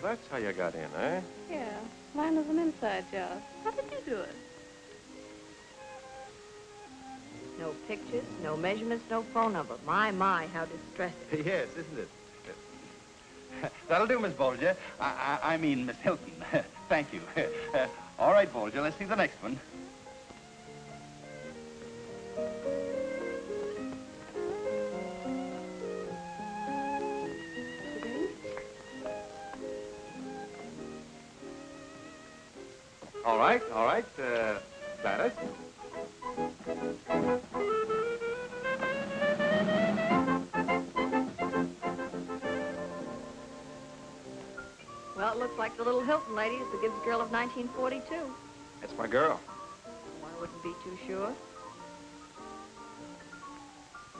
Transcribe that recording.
that's how you got in, eh? Yeah, mine was an inside job. How did you do it? No pictures, no measurements, no phone number. My, my, how distressing. yes, isn't it? That'll do, Miss Bolger. I, I, I mean, Miss Hilton. Thank you. Uh, all right, Bolger, let's see the next one. All right, all right. Uh, that it. Well, it looks like the little Hilton lady is the Gibbs girl of 1942. That's my girl. One wouldn't be too sure.